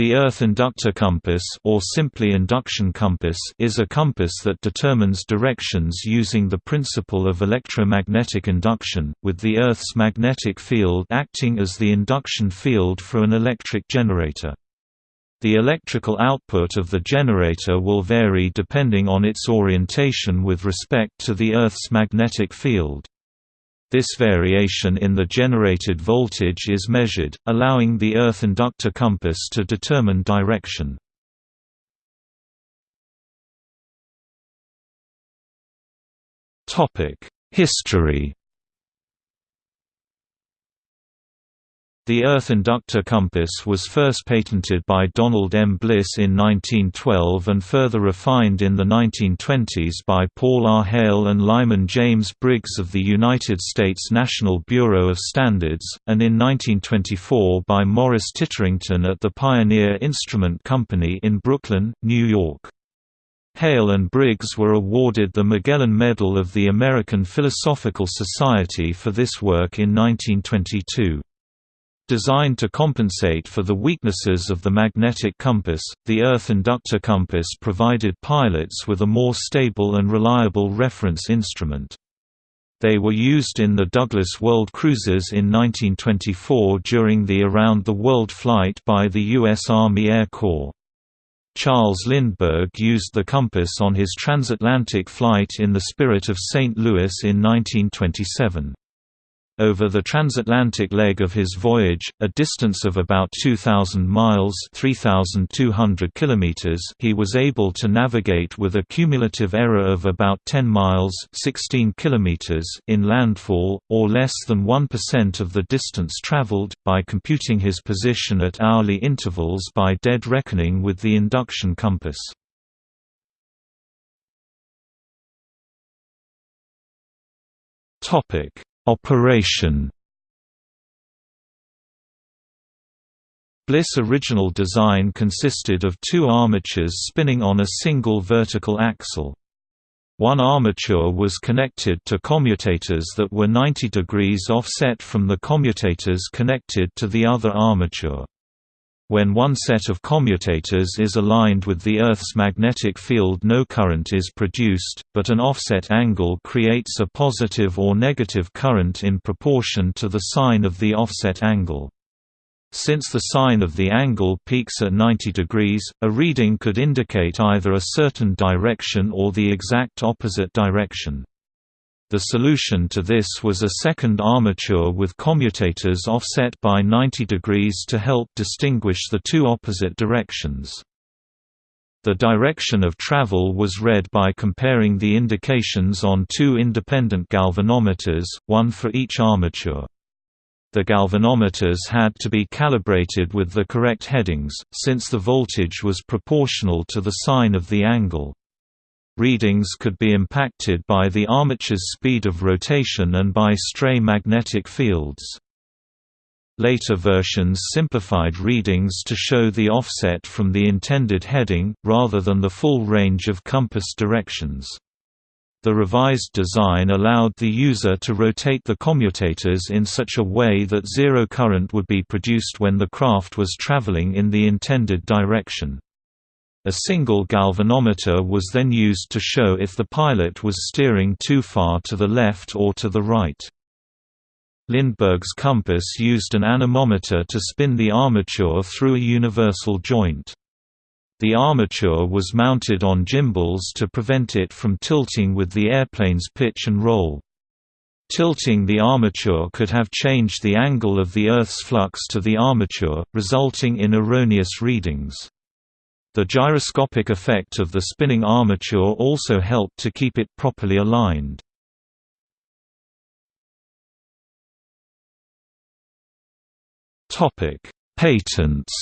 The Earth inductor compass or simply induction compass is a compass that determines directions using the principle of electromagnetic induction, with the Earth's magnetic field acting as the induction field for an electric generator. The electrical output of the generator will vary depending on its orientation with respect to the Earth's magnetic field. This variation in the generated voltage is measured, allowing the earth inductor compass to determine direction. History The Earth inductor compass was first patented by Donald M. Bliss in 1912 and further refined in the 1920s by Paul R. Heyl and Lyman James Briggs of the United States National Bureau of Standards, and in 1924 by Morris Titterington at the Pioneer Instrument Company in Brooklyn, New York. Heyl and Briggs were awarded the Magellan Medal of the American Philosophical Society for this work in 1922. Designed to compensate for the weaknesses of the magnetic compass, the Earth inductor compass provided pilots with a more stable and reliable reference instrument. They were used in the Douglas World Cruisers in 1924 during the Around the World flight by the U.S. Army Air Corps. Charles Lindbergh used the compass on his transatlantic flight in the Spirit of St. Louis in 1927. Over the transatlantic leg of his voyage, a distance of about 2,000 miles 3,200 kilometers he was able to navigate with a cumulative error of about 10 miles 16 kilometers in landfall, or less than 1% of the distance traveled, by computing his position at hourly intervals by dead reckoning with the induction compass. Topic Operation Bliss' original design consisted of two armatures spinning on a single vertical axle. One armature was connected to commutators that were 90 degrees offset from the commutators connected to the other armature. When one set of commutators is aligned with the Earth's magnetic field no current is produced, but an offset angle creates a positive or negative current in proportion to the sine of the offset angle. Since the sine of the angle peaks at 90 degrees, a reading could indicate either a certain direction or the exact opposite direction. The solution to this was a second armature with commutators offset by 90 degrees to help distinguish the two opposite directions. The direction of travel was read by comparing the indications on two independent galvanometers, one for each armature. The galvanometers had to be calibrated with the correct headings, since the voltage was proportional to the sine of the angle. Readings could be impacted by the armature's speed of rotation and by stray magnetic fields. Later versions simplified readings to show the offset from the intended heading, rather than the full range of compass directions. The revised design allowed the user to rotate the commutators in such a way that zero current would be produced when the craft was traveling in the intended direction. A single galvanometer was then used to show if the pilot was steering too far to the left or to the right. Lindbergh's compass used an anemometer to spin the armature through a universal joint. The armature was mounted on gimbals to prevent it from tilting with the airplane's pitch and roll. Tilting the armature could have changed the angle of the Earth's flux to the armature, resulting in erroneous readings. The gyroscopic effect of the spinning armature also helped to keep it properly aligned. Patents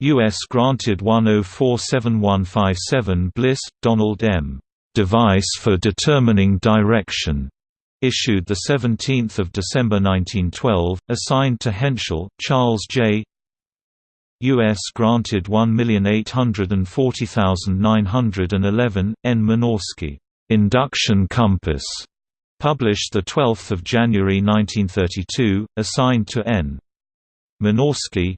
U.S. granted 1047157 Bliss, Donald M. Device for Determining Direction issued 17 December 1912, assigned to Henschel, Charles J. U.S. granted 1,840,911, N. Minorsky, "'Induction Compass", published 12 January 1932, assigned to N. Minorsky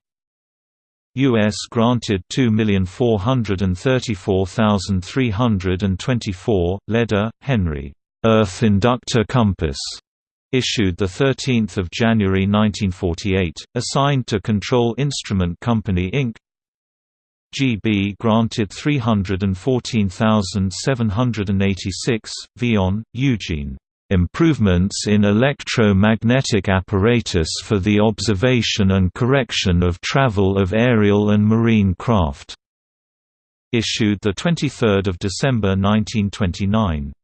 U.S. granted 2,434,324, Leder, Henry. Earth Inductor Compass, issued 13 January 1948, assigned to Control Instrument Company Inc. GB granted 314,786, Vion, Eugene. Improvements in electromagnetic apparatus for the observation and correction of travel of aerial and marine craft. Issued 23 December 1929.